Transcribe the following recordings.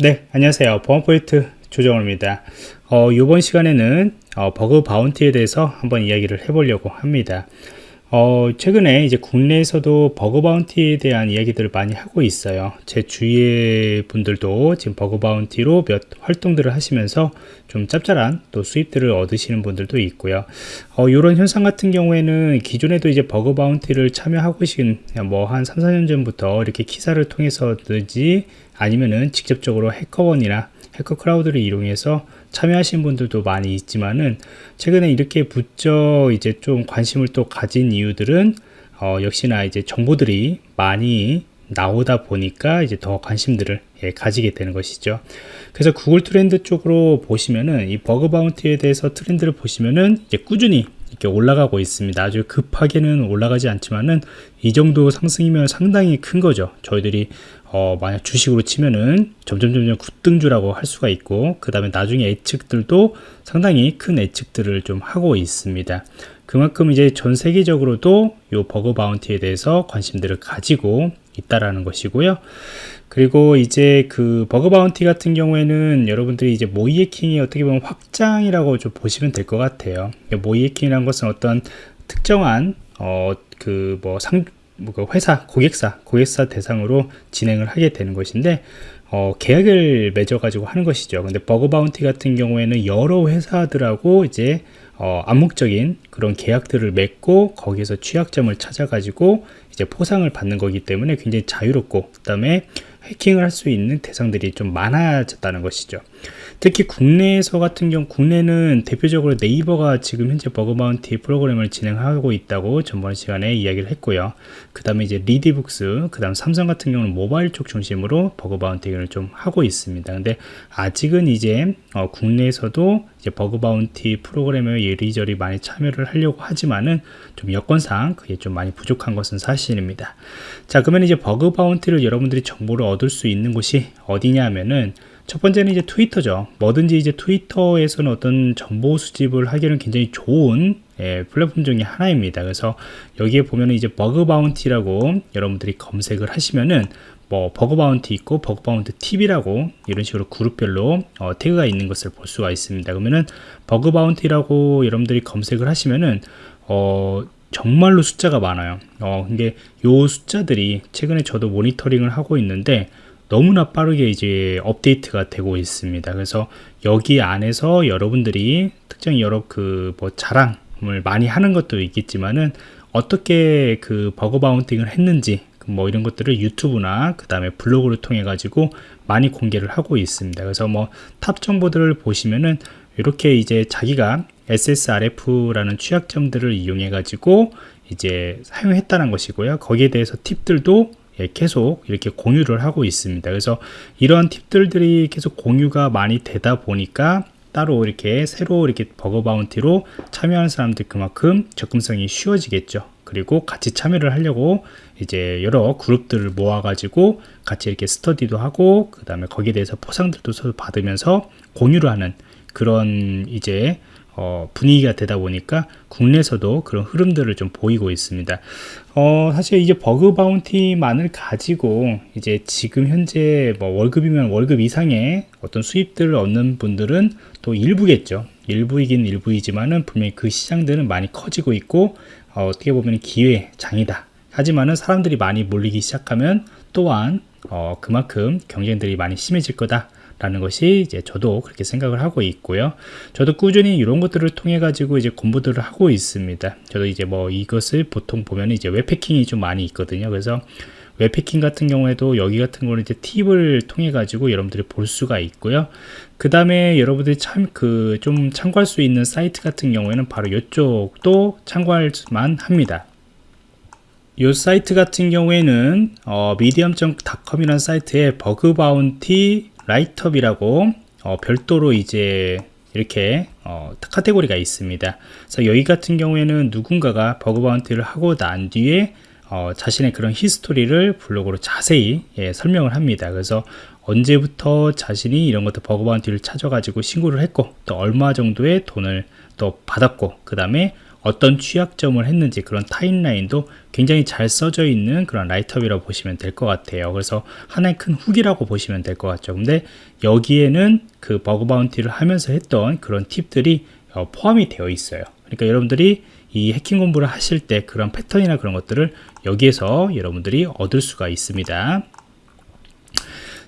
네 안녕하세요. 보안포인트 조정호입니다. 어, 이번 시간에는 어, bug bounty에 대해서 한번 이야기를 해보려고 합니다 어, 최근에 이제 국내에서도 bug bounty에 대한 이야기들을 많이 하고 있어요. 제 주위의 분들도 지금 bug bounty로 몇 활동들을 하시면서 좀 짭짤한 또 수입들을 얻으시는 분들도 있고요. 어, 이런 현상 같은 경우에는 기존에도 이제 bug bounty를 참여하고 계신 뭐 한 3, 4년 전부터 이렇게 기사를 통해서든지 아니면은 직접적으로 해커원이나 해커 크라우드를 이용해서 참여하신 분들도 많이 있지만은 최근에 이렇게 부쩍 이제 좀 관심을 또 가진 이유들은 어, 역시나 이제 정보들이 많이 나오다 보니까 이제 더 관심들을 예, 가지게 되는 것이죠. 그래서 구글 트렌드 쪽으로 보시면은 이 버그 바운티에 대해서 트렌드를 보시면은 이제 꾸준히 이렇게 올라가고 있습니다. 아주 급하게는 올라가지 않지만은 이 정도 상승이면 상당히 큰 거죠. 저희들이 어, 만약 주식으로 치면은 점점 점점 급등주라고 할 수가 있고 그 다음에 나중에 예측들도 상당히 큰 예측들을 좀 하고 있습니다. 그만큼 이제 전 세계적으로도 이 bug bounty에 대해서 관심들을 가지고 있다라는 것이고요. 그리고 이제 그 bug bounty 같은 경우에는 여러분들이 이제 모의 해킹이 어떻게 보면 확장이라고 좀 보시면 될 것 같아요. 모의 해킹이라는 것은 어떤 특정한 어 그 뭐 상 뭐그 회사 고객사 고객사 대상으로 진행을 하게 되는 것인데 어, 계약을 맺어 가지고 하는 것이죠. 근데 버그 바운티 같은 경우에는 여러 회사들하고 이제 어, 암묵적인 그런 계약들을 맺고 거기에서 취약점을 찾아 가지고 이제 포상을 받는 거기 때문에 굉장히 자유롭고 그 다음에 해킹을 할 수 있는 대상들이 좀 많아졌다는 것이죠. 특히 국내에서 같은 경우 국내는 대표적으로 네이버가 지금 현재 bug bounty 프로그램을 진행하고 있다고 전번 시간에 이야기를 했고요. 그 다음에 이제 리디북스 그 다음 삼성 같은 경우는 모바일 쪽 중심으로 bug bounty를 좀 하고 있습니다. 근데 아직은 이제 어, 국내에서도 이제 bug bounty 프로그램에 이리저리 많이 참여를 하려고 하지만은 좀 여건상 그게 좀 많이 부족한 것은 사실 입니다 자 그러면 이제 bug bounty를 여러분들이 정보를 얻을 수 있는 곳이 어디냐 하면은 첫 번째는 이제 트위터죠. 뭐든지 이제 트위터에서는 어떤 정보 수집을 하기에는 굉장히 좋은 예, 플랫폼 중에 하나입니다. 그래서 여기에 보면은 이제 bug bounty라고 여러분들이 검색을 하시면은 뭐 bug bounty 있고 bug bounty 팁이라고 이런 식으로 그룹별로 어, 태그가 있는 것을 볼 수가 있습니다. 그러면은 bug bounty라고 여러분들이 검색을 하시면은 어, 정말로 숫자가 많아요. 어, 이게 요 숫자들이 최근에 저도 모니터링을 하고 있는데 너무나 빠르게 이제 업데이트가 되고 있습니다. 그래서 여기 안에서 여러분들이 특정 여러 그 뭐 자랑을 많이 하는 것도 있겠지만은 어떻게 그 bug bounty를 했는지 그뭐 이런 것들을 유튜브나 그 다음에 블로그를 통해 가지고 많이 공개를 하고 있습니다. 그래서 뭐 top 정보들을 보시면은 이렇게 이제 자기가 SSRF라는 취약점들을 이용해 가지고 이제 사용했다는 것이고요. 거기에 대해서 팁들도 예, 계속 이렇게 공유를 하고 있습니다. 그래서 이런 팁들이 계속 공유가 많이 되다 보니까 따로 이렇게 새로 이렇게 버거 바운티로 참여하는 사람들 그만큼 접근성이 쉬워지겠죠. 그리고 같이 참여를 하려고 이제 여러 그룹들을 모아 가지고 같이 이렇게 스터디도 하고 그 다음에 거기에 대해서 포상들도 서로 받으면서 공유를 하는 그런 이제 어, 분위기가 되다 보니까 국내에서도 그런 흐름들을 좀 보이고 있습니다. 어, 사실 이제 버그 바운티만을 가지고 이제 지금 현재 뭐 월급이면 월급 이상의 어떤 수입들을 얻는 분들은 또 일부겠죠. 일부이긴 일부이지만은 분명히 그 시장들은 많이 커지고 있고 어, 떻게 보면 기회 장이다. 하지만은 사람들이 많이 몰리기 시작하면 또한 어, 그만큼 경쟁들이 많이 심해질 거다. 라는 것이 이제 저도 그렇게 생각을 하고 있고요. 저도 꾸준히 이런 것들을 통해 가지고 이제 공부들을 하고 있습니다. 저도 이제 뭐 이것을 보통 보면 이제 웹패킹이 좀 많이 있거든요. 그래서 웹해킹 같은 경우에도 여기 같은 거는 이제 팁을 통해 가지고 여러분들이 볼 수가 있고요. 그 다음에 여러분들이 참 그 좀 참고할 수 있는 사이트 같은 경우에는 바로 이쪽도 참고할 만 합니다. 이 사이트 같은 경우에는 어, medium.com이라는 사이트에 bug bounty write-up이라고 어, 별도로 이제 이렇게 어, 카테고리가 있습니다. 그래서 여기 같은 경우에는 누군가가 bug bounty를 하고 난 뒤에 어, 자신의 그런 history를 블로그로 자세히 예, 설명을 합니다. 그래서 언제부터 자신이 이런 것도 bug bounty를 찾아가지고 신고를 했고 또 얼마 정도의 돈을 또 받았고 그 다음에 어떤 취약점을 했는지 그런 timeline도 굉장히 잘 써져 있는 그런 write-up이라고 보시면 될 것 같아요. 그래서 하나의 큰 후기라고 보시면 될 것 같죠. 근데 여기에는 그 bug bounty를 하면서 했던 그런 팁들이 어, 포함이 되어 있어요. 그러니까 여러분들이 이 해킹 공부를 하실 때 그런 패턴이나 그런 것들을 여기에서 여러분들이 얻을 수가 있습니다.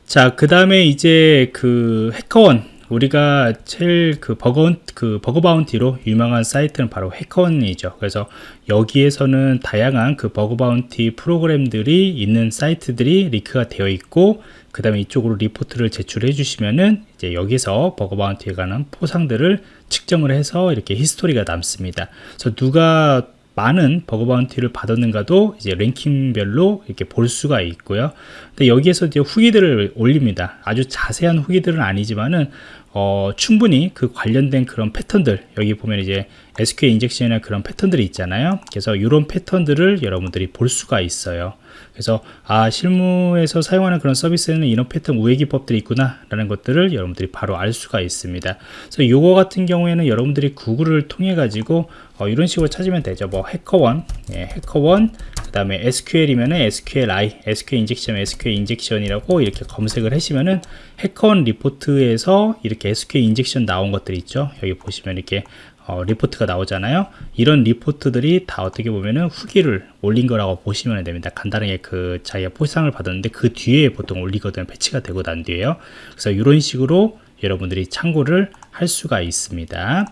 자, 그 다음에 이제 그 HackerOne 우리가 제일 그 버거 그 bug bounty로 유명한 사이트는 바로 HackerOne이죠. 그래서 여기에서는 다양한 그 bug bounty 프로그램들이 있는 사이트들이 링크가 되어 있고 그 다음에 이쪽으로 리포트를 제출해 주시면은 이제 여기서 bug bounty에 관한 포상들을 측정을 해서 이렇게 history가 남습니다. 그래서 누가 많은 bug bounty를 받았는가도 이제 랭킹별로 이렇게 볼 수가 있고요. 근데 여기에서 이제 후기들을 올립니다. 아주 자세한 후기들은 아니지만은 어, 충분히 그 관련된 그런 패턴들 여기 보면 이제 SQL injection이나 그런 패턴들이 있잖아요. 그래서 이런 패턴들을 여러분들이 볼 수가 있어요. 그래서 아 실무에서 사용하는 그런 서비스에는 이런 패턴 우회 기법들이 있구나 라는 것들을 여러분들이 바로 알 수가 있습니다 그래서 이거 같은 경우에는 여러분들이 구글을 통해 가지고 어, 이런 식으로 찾으면 되죠 뭐 HackerOne 예, HackerOne 그 다음에 SQL이면 SQLI SQL 인젝션 SQL 인젝션이라고 이렇게 검색을 하시면은 HackerOne 리포트에서 이렇게 SQL injection 나온 것들이 있죠. 여기 보시면 이렇게 어, 리포트가 나오잖아요. 이런 리포트들이 다 어떻게 보면은 후기를 올린 거라고 보시면 됩니다. 간단하게 그 자기가 포상을 받았는데 그 뒤에 보통 올리거든 패치가 되고 난 뒤에요. 그래서 이런 식으로 여러분들이 참고를 할 수가 있습니다.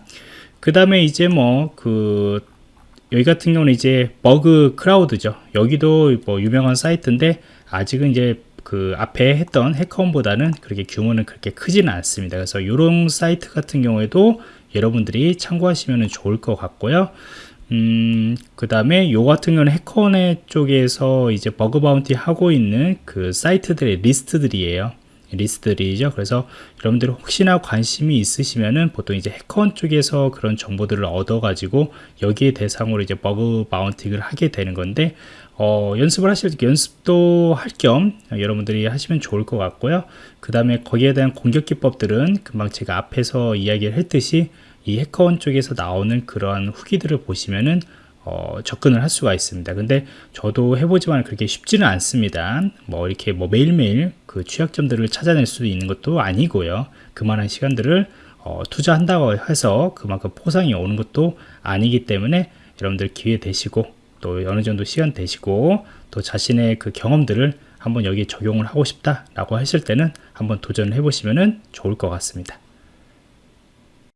그 다음에 이제 뭐그 여기 같은 경우는 이제 Bugcrowd죠. 여기도 뭐 유명한 사이트인데 아직은 이제 그 앞에 했던 HackerOne보다는 그렇게 규모는 그렇게 크지는 않습니다. 그래서 이런 사이트 같은 경우에도 여러분들이 참고하시면 좋을 것 같고요. 음, 그 다음에 요 같은 경우는 HackerOne 쪽에서 이제 bug bounty 하고 있는 그 사이트들의 리스트들이에요 리스트들이죠. 그래서 여러분들 혹시나 관심이 있으시면은 보통 이제 HackerOne 쪽에서 그런 정보들을 얻어 가지고 여기에 대상으로 이제 bug bounty를 하게 되는 건데 어, 연습을 하실 때 연습도 할 겸 여러분들이 하시면 좋을 것 같고요. 그 다음에 거기에 대한 공격 기법들은 금방 제가 앞에서 이야기를 했듯이 이 HackerOne 쪽에서 나오는 그러한 후기들을 보시면은 어, 접근을 할 수가 있습니다. 근데 저도 해보지만 그렇게 쉽지는 않습니다. 뭐 이렇게 뭐 매일매일 그 취약점들을 찾아낼 수 있는 것도 아니고요. 그만한 시간들을 어, 투자한다고 해서 그만큼 포상이 오는 것도 아니기 때문에 여러분들 기회 되시고 또 어느 정도 시간 되시고 또 자신의 그 경험들을 한번 여기에 적용을 하고 싶다라고 하실 때는 한번 도전을 해보시면 좋을 것 같습니다.